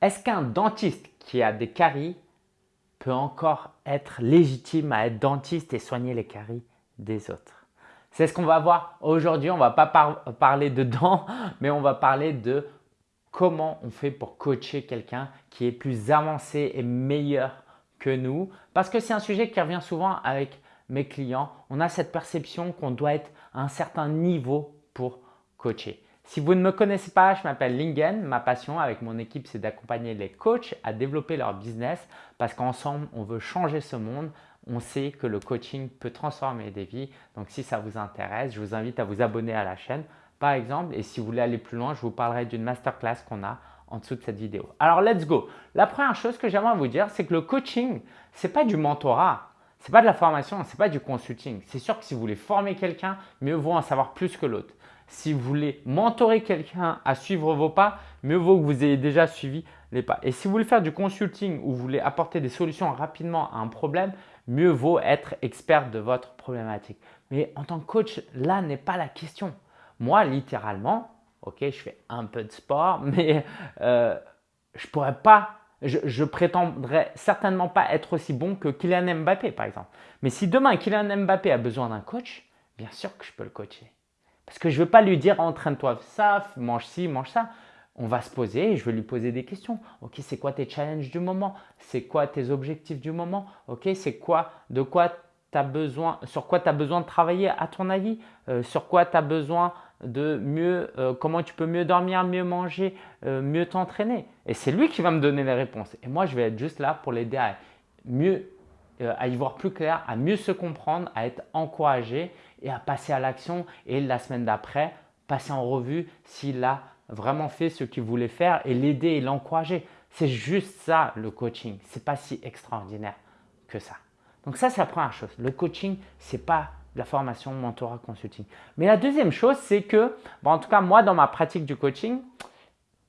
Est-ce qu'un dentiste qui a des caries peut encore être légitime à être dentiste et soigner les caries des autres? C'est ce qu'on va voir aujourd'hui. On ne va pas parler de dents, mais on va parler de comment on fait pour coacher quelqu'un qui est plus avancé et meilleur que nous. Parce que c'est un sujet qui revient souvent avec mes clients. On a cette perception qu'on doit être à un certain niveau pour coacher. Si vous ne me connaissez pas, je m'appelle Lingen. Ma passion avec mon équipe, c'est d'accompagner les coachs à développer leur business parce qu'ensemble, on veut changer ce monde. On sait que le coaching peut transformer des vies. Donc, si ça vous intéresse, je vous invite à vous abonner à la chaîne par exemple. Et si vous voulez aller plus loin, je vous parlerai d'une masterclass qu'on a en dessous de cette vidéo. Alors, let's go. La première chose que j'aimerais vous dire, c'est que le coaching, ce n'est pas du mentorat. Ce n'est pas de la formation, ce n'est pas du consulting. C'est sûr que si vous voulez former quelqu'un, mieux vaut en savoir plus que l'autre. Si vous voulez mentorer quelqu'un à suivre vos pas, mieux vaut que vous ayez déjà suivi les pas. Et si vous voulez faire du consulting ou vous voulez apporter des solutions rapidement à un problème, mieux vaut être expert de votre problématique. Mais en tant que coach, là n'est pas la question. Moi, littéralement, ok, je fais un peu de sport, mais euh, je pourrais pas, je, je, prétendrais certainement pas être aussi bon que Kylian Mbappé, par exemple. Mais si demain Kylian Mbappé a besoin d'un coach, bien sûr que je peux le coacher. Parce que je ne veux pas lui dire entraîne-toi ça, mange ci, mange ça. On va se poser et je vais lui poser des questions. Ok, c'est quoi tes challenges du moment? C'est quoi tes objectifs du moment? Ok, c'est quoi, de quoi tu as besoin, sur quoi tu as besoin de travailler à ton avis? Euh, Sur quoi tu as besoin de mieux, euh, comment tu peux mieux dormir, mieux manger, euh, mieux t'entraîner? Et c'est lui qui va me donner les réponses. Et moi, je vais être juste là pour l'aider à mieux à y voir plus clair, à mieux se comprendre, à être encouragé et à passer à l'action et la semaine d'après, passer en revue s'il a vraiment fait ce qu'il voulait faire et l'aider et l'encourager. C'est juste ça le coaching. Ce n'est pas si extraordinaire que ça. Donc ça, c'est la première chose. Le coaching, ce n'est pas la formation, mentorat, consulting. Mais la deuxième chose, c'est que, en tout cas, moi, dans ma pratique du coaching,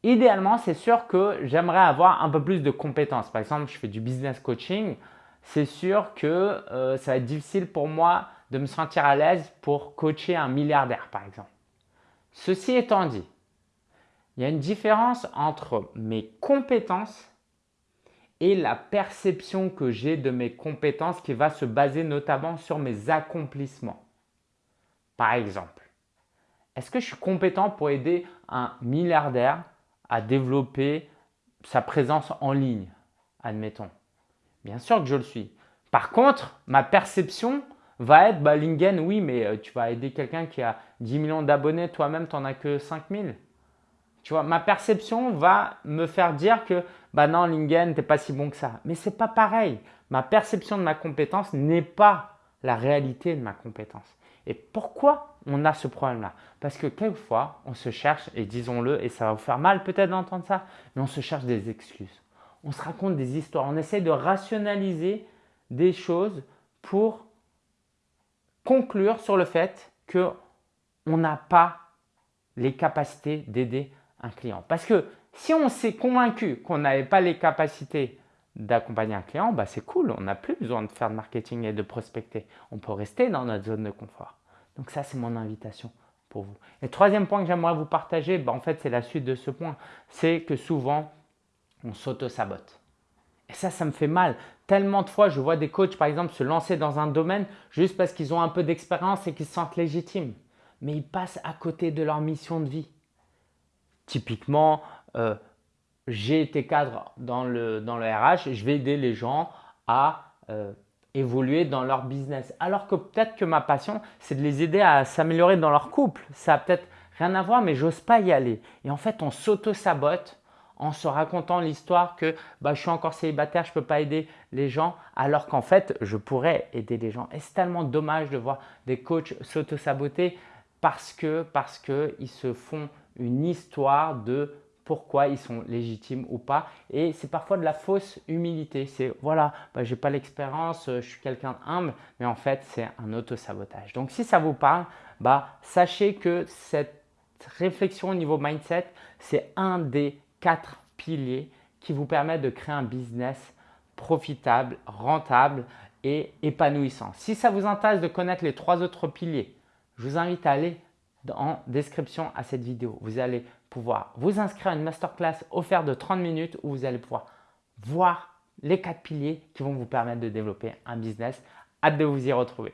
idéalement, c'est sûr que j'aimerais avoir un peu plus de compétences. Par exemple, je fais du business coaching c'est sûr que euh, ça va être difficile pour moi de me sentir à l'aise pour coacher un milliardaire par exemple. Ceci étant dit, il y a une différence entre mes compétences et la perception que j'ai de mes compétences qui va se baser notamment sur mes accomplissements. Par exemple, est-ce que je suis compétent pour aider un milliardaire à développer sa présence en ligne, admettons? Bien sûr que je le suis. Par contre, ma perception va être, bah, Lingen, oui, mais euh, tu vas aider quelqu'un qui a 10 millions d'abonnés, toi-même, tu n'en as que 5 000. Tu vois, ma perception va me faire dire que, bah non, Lingen, tu n'es pas si bon que ça. Mais ce n'est pas pareil. Ma perception de ma compétence n'est pas la réalité de ma compétence. Et pourquoi on a ce problème-là? Parce que quelquefois, on se cherche, et disons-le, et ça va vous faire mal peut-être d'entendre ça, mais on se cherche des excuses on se raconte des histoires, on essaie de rationaliser des choses pour conclure sur le fait qu'on n'a pas les capacités d'aider un client. Parce que si on s'est convaincu qu'on n'avait pas les capacités d'accompagner un client, bah c'est cool, on n'a plus besoin de faire de marketing et de prospecter. On peut rester dans notre zone de confort. Donc ça, c'est mon invitation pour vous. Et troisième point que j'aimerais vous partager, bah en fait, c'est la suite de ce point. C'est que souvent, on s'auto-sabote. Et ça, ça me fait mal. Tellement de fois, je vois des coachs, par exemple, se lancer dans un domaine juste parce qu'ils ont un peu d'expérience et qu'ils se sentent légitimes. Mais ils passent à côté de leur mission de vie. Typiquement, euh, j'ai été cadre dans le, dans le RH, je vais aider les gens à euh, évoluer dans leur business. Alors que peut-être que ma passion, c'est de les aider à s'améliorer dans leur couple. Ça a peut-être rien à voir, mais j'ose pas y aller. Et en fait, on s'auto-sabote en se racontant l'histoire que bah, je suis encore célibataire, je ne peux pas aider les gens, alors qu'en fait, je pourrais aider les gens. Et c'est tellement dommage de voir des coachs s'auto-saboter parce que parce qu'ils se font une histoire de pourquoi ils sont légitimes ou pas. Et c'est parfois de la fausse humilité. C'est voilà, bah, je n'ai pas l'expérience, je suis quelqu'un humble, mais en fait, c'est un auto-sabotage. Donc, si ça vous parle, bah, sachez que cette réflexion au niveau mindset, c'est un des quatre piliers qui vous permettent de créer un business profitable, rentable et épanouissant. Si ça vous intéresse de connaître les trois autres piliers, je vous invite à aller en description à cette vidéo. Vous allez pouvoir vous inscrire à une masterclass offerte de 30 minutes où vous allez pouvoir voir les quatre piliers qui vont vous permettre de développer un business. Hâte de vous y retrouver.